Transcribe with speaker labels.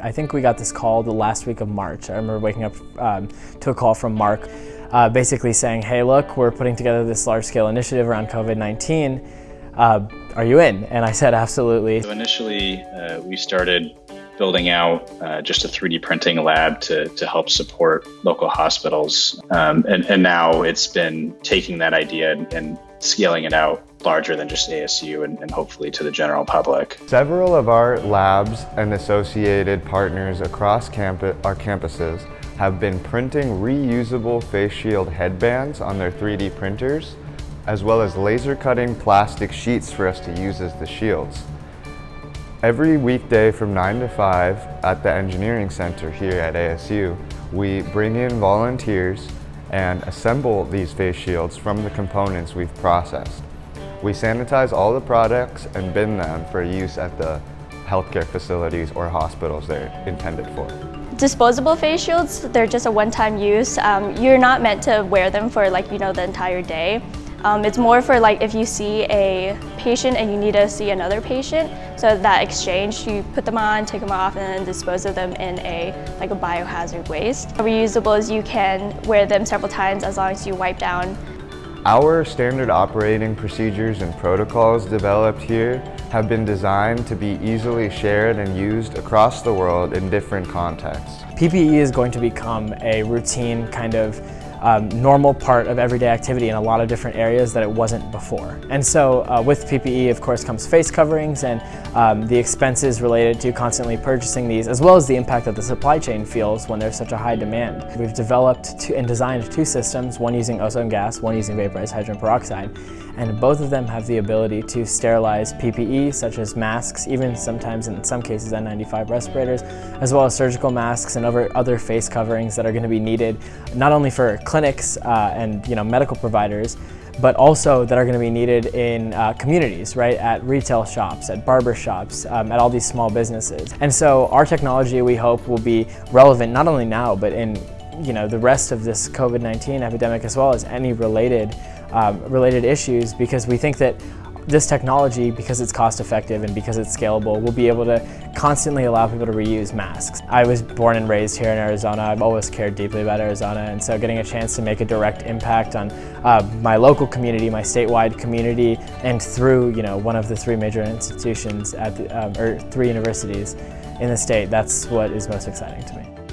Speaker 1: I think we got this call the last week of March. I remember waking up um, to a call from Mark uh, basically saying, hey look, we're putting together this large scale initiative around COVID-19. Uh, are you in? And I said, absolutely.
Speaker 2: So initially, uh, we started building out uh, just a 3D printing lab to, to help support local hospitals. Um, and, and now it's been taking that idea and, and scaling it out larger than just ASU and, and, hopefully to the general public.
Speaker 3: Several of our labs and associated partners across campus, our campuses have been printing reusable face shield headbands on their 3D printers, as well as laser cutting plastic sheets for us to use as the shields. Every weekday from 9 to 5 at the Engineering Center here at ASU, we bring in volunteers and assemble these face shields from the components we've processed. We sanitize all the products and bin them for use at the healthcare facilities or hospitals they're intended for.
Speaker 4: Disposable face shields, they're just a one-time use. Um, you're not meant to wear them for like, you know, the entire day. Um, it's more for like if you see a patient and you need to see another patient, so that exchange, you put them on, take them off, and then dispose of them in a like a biohazard waste. Reusables, you can wear them several times as long as you wipe down.
Speaker 3: Our standard operating procedures and protocols developed here have been designed to be easily shared and used across the world in different contexts.
Speaker 1: PPE is going to become a routine kind of um, normal part of everyday activity in a lot of different areas that it wasn't before. And so uh, with PPE, of course, comes face coverings and um, the expenses related to constantly purchasing these, as well as the impact that the supply chain feels when there's such a high demand. We've developed two, and designed two systems, one using ozone gas, one using vaporized hydrogen peroxide, and both of them have the ability to sterilize PPE, such as masks, even sometimes in some cases N95 respirators, as well as surgical masks and other face coverings that are going to be needed not only for clinics uh, and you know medical providers, but also that are going to be needed in uh, communities, right? At retail shops, at barber shops, um, at all these small businesses. And so our technology, we hope, will be relevant not only now, but in you know the rest of this COVID-19 epidemic as well as any related um, related issues because we think that this technology, because it's cost effective and because it's scalable, will be able to constantly allow people to reuse masks. I was born and raised here in Arizona. I've always cared deeply about Arizona and so getting a chance to make a direct impact on uh, my local community, my statewide community, and through you know one of the three major institutions at the, um, or three universities in the state, that's what is most exciting to me.